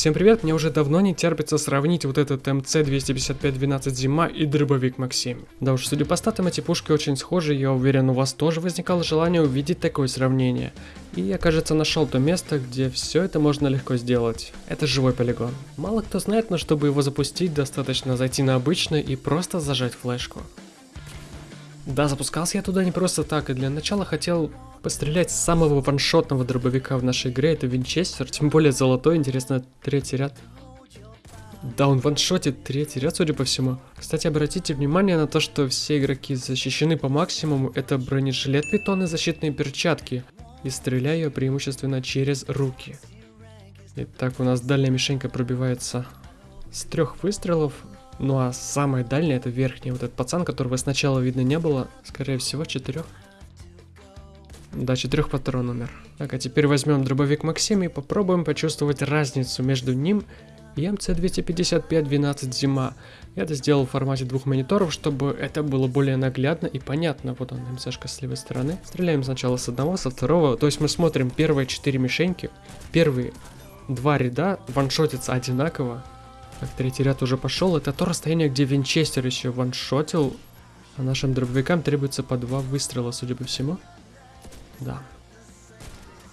Всем привет, мне уже давно не терпится сравнить вот этот МЦ-255-12 Зима и дробовик Максим. Да уж, судя по статам, эти пушки очень схожи, я уверен, у вас тоже возникало желание увидеть такое сравнение. И я, кажется, нашел то место, где все это можно легко сделать. Это живой полигон. Мало кто знает, но чтобы его запустить, достаточно зайти на обычный и просто зажать флешку. Да, запускался я туда не просто так, и для начала хотел пострелять с самого ваншотного дробовика в нашей игре, это Винчестер, тем более золотой, интересно, третий ряд. Да, он ваншотит третий ряд, судя по всему. Кстати, обратите внимание на то, что все игроки защищены по максимуму. Это бронежилет питон и защитные перчатки. И стреляю преимущественно через руки. Итак, у нас дальняя мишенька пробивается с трех выстрелов. Ну а самая дальняя это верхняя. Вот этот пацан, которого сначала видно не было, скорее всего четырех. Да, четырех патрон умер. Так, а теперь возьмем дробовик Максим и попробуем почувствовать разницу между ним и МЦ-255-12 Зима. Я это сделал в формате двух мониторов, чтобы это было более наглядно и понятно. Вот он, МЦшка с левой стороны. Стреляем сначала с одного, со второго. То есть мы смотрим первые четыре мишеньки. Первые два ряда ваншотятся одинаково. Так, третий ряд уже пошел. Это то расстояние, где Винчестер еще ваншотил. А нашим дробовикам требуется по два выстрела, судя по всему. Да.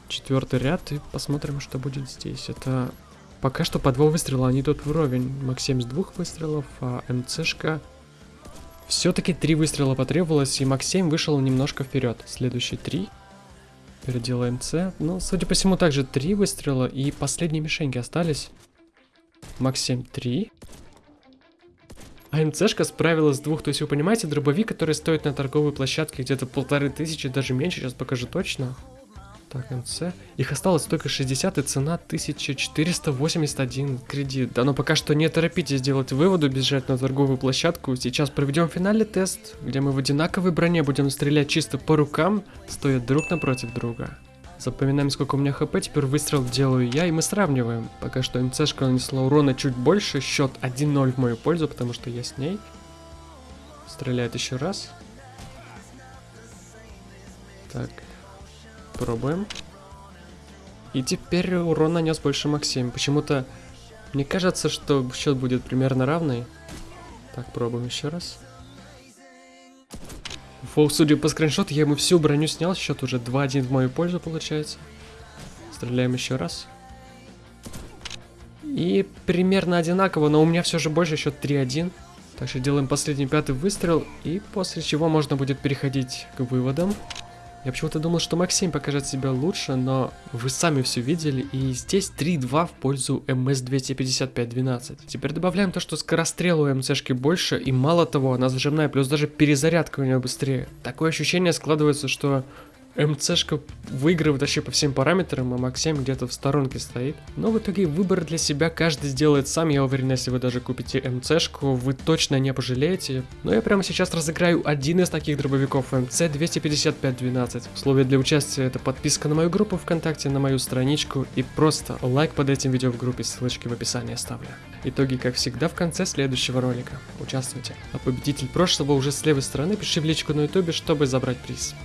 Четвертый ряд, и посмотрим, что будет здесь. Это пока что по два выстрела, они тут вровень. Максим с двух выстрелов, а МЦшка... Все-таки три выстрела потребовалось, и Максим вышел немножко вперед. Следующие три. Переделаем МЦ. Ну, судя по всему, также три выстрела, и последние мишеньки остались. Максим 3. А МЦшка справилась с двух, то есть вы понимаете, дробовик, который стоит на торговой площадке где-то полторы тысячи, даже меньше, сейчас покажу точно. Так, МЦ. Их осталось только 60 и цена 1481 кредит. Да, но пока что не торопитесь делать выводы, бежать на торговую площадку. Сейчас проведем финальный тест, где мы в одинаковой броне будем стрелять чисто по рукам, стоя друг напротив друга. Запоминаем, сколько у меня хп, теперь выстрел делаю я, и мы сравниваем. Пока что МЦшка нанесла урона чуть больше, счет 1-0 в мою пользу, потому что я с ней. Стреляет еще раз. Так, пробуем. И теперь урон нанес больше Максим. Почему-то мне кажется, что счет будет примерно равный. Так, пробуем еще раз. Фу, судя по скриншоту, я ему всю броню снял, счет уже 2-1 в мою пользу получается. Стреляем еще раз. И примерно одинаково, но у меня все же больше, счет 3-1. Так что делаем последний пятый выстрел, и после чего можно будет переходить к выводам. Я почему-то думал, что Максим покажет себя лучше, но вы сами все видели, и здесь 3-2 в пользу МС-255-12. Теперь добавляем то, что скорострел у МСшки больше, и мало того, она зажимная, плюс даже перезарядка у нее быстрее. Такое ощущение складывается, что МЦшка выигрывает вообще по всем параметрам, а Максим где-то в сторонке стоит. Но в итоге выбор для себя каждый сделает сам. Я уверен, если вы даже купите МЦшку, вы точно не пожалеете. Но я прямо сейчас разыграю один из таких дробовиков МЦ 25512. Условие для участия это подписка на мою группу ВКонтакте, на мою страничку и просто лайк под этим видео в группе, ссылочки в описании оставлю. Итоги, как всегда, в конце следующего ролика. Участвуйте. А победитель прошлого уже с левой стороны пиши в личку на ютубе, чтобы забрать приз.